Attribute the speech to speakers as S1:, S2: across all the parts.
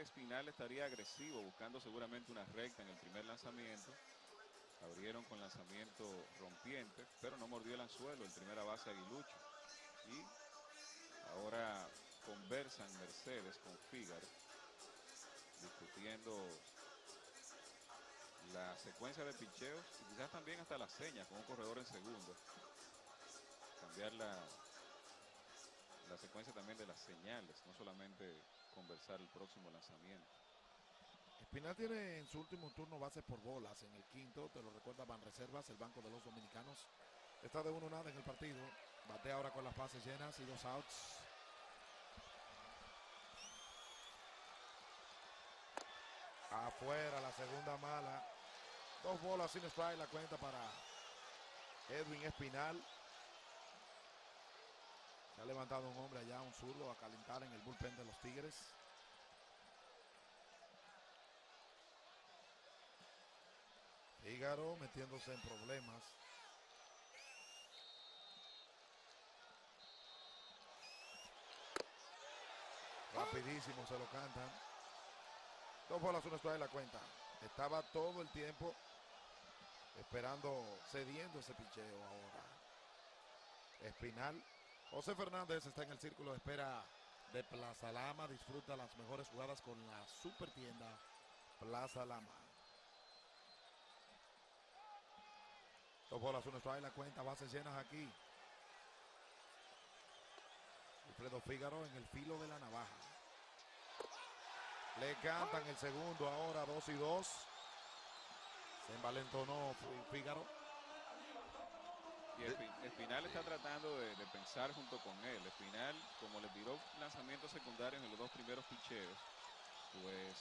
S1: Espinal estaría agresivo, buscando seguramente una recta en el primer lanzamiento. Abrieron con lanzamiento rompiente, pero no mordió el anzuelo, el primera base Aguilucho. Y ahora conversan Mercedes con Fígaro, discutiendo la secuencia de picheos y quizás también hasta las señas con un corredor en segundo. Cambiar la, la secuencia también de las señales, no solamente conversar el próximo lanzamiento.
S2: Espinal tiene en su último turno bases por bolas en el quinto, te lo recuerda Van Reservas, el Banco de los Dominicanos. Está de uno nada en el partido. Batea ahora con las bases llenas y dos outs. Afuera la segunda mala. Dos bolas sin strike la cuenta para Edwin Espinal. Ha levantado un hombre allá, un zurdo, a calentar en el bullpen de los Tigres. Fígaro metiéndose en problemas. Rapidísimo se lo cantan. Dos bolas, una en la cuenta. Estaba todo el tiempo esperando, cediendo ese picheo ahora. Espinal. José Fernández está en el círculo de espera de Plaza Lama. Disfruta las mejores jugadas con la super tienda Plaza Lama. Dos bolas, una strike la cuenta. Bases llenas aquí. Alfredo Fígaro en el filo de la navaja. Le cantan el segundo ahora, dos y dos. Se envalentonó Fígaro.
S1: Y Espinal está tratando de, de, pensar junto con él. Espinal, como le tiró lanzamientos secundarios en los dos primeros picheos, pues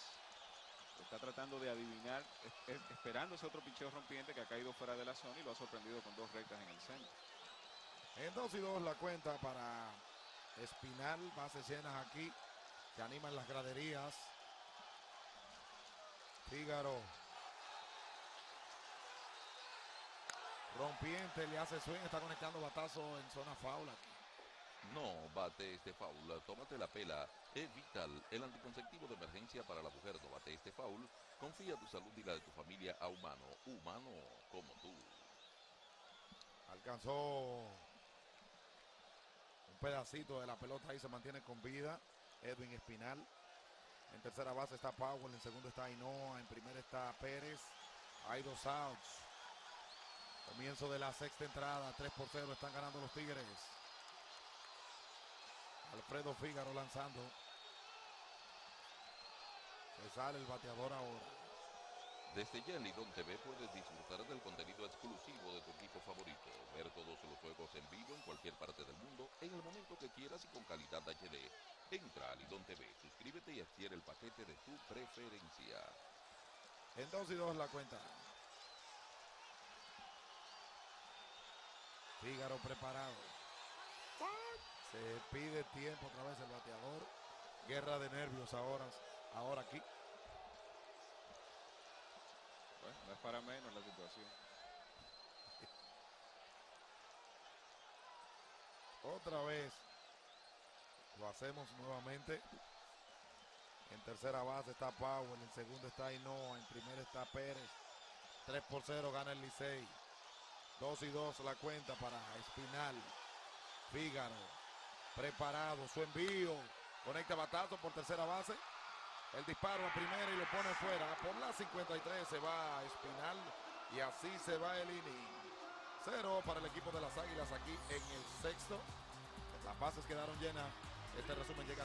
S1: está tratando de adivinar, es, es, esperando ese otro picheo rompiente que ha caído fuera de la zona y lo ha sorprendido con dos rectas en el centro.
S2: En dos y dos la cuenta para Espinal, bases llenas aquí. Se animan las graderías. Fígaro. Rompiente, le hace swing, está conectando batazo en zona foul aquí.
S3: No bate este foul, tómate la pela. E-Vital, el anticonceptivo de emergencia para la mujer. No bate este foul. Confía tu salud y la de tu familia a humano. Humano como tú.
S2: Alcanzó un pedacito de la pelota y se mantiene con vida. Edwin Espinal. En tercera base está Powell, en segundo está Ainoa, en primera está Pérez. Hay dos outs. Comienzo de la sexta entrada, 3 por 0 están ganando los Tigres. Alfredo Fígaro lanzando. Se sale el bateador ahora.
S3: Desde ya en Lidón TV puedes disfrutar del contenido exclusivo de tu equipo favorito, ver todos los juegos en vivo en cualquier parte del mundo, en el momento que quieras y con calidad HD. Entra a Lidón TV, suscríbete y adquiere el paquete de tu preferencia.
S2: En 2 y 2 la cuenta. Fígaro preparado. Se pide tiempo otra vez el bateador. Guerra de nervios ahora, ahora aquí.
S1: Bueno, no es para menos la situación.
S2: Otra vez lo hacemos nuevamente. En tercera base está Powell, en segundo está Ainoa, en primera está Pérez. 3 por 0 gana el Licey. 2 y 2 la cuenta para Espinal. Fígaro preparado, su envío. Conecta batazo por tercera base. El disparo a primera y lo pone fuera. Por la 53 se va Espinal y así se va el inning. Cero para el equipo de las Águilas aquí en el sexto. Las bases quedaron llenas. Este resumen llega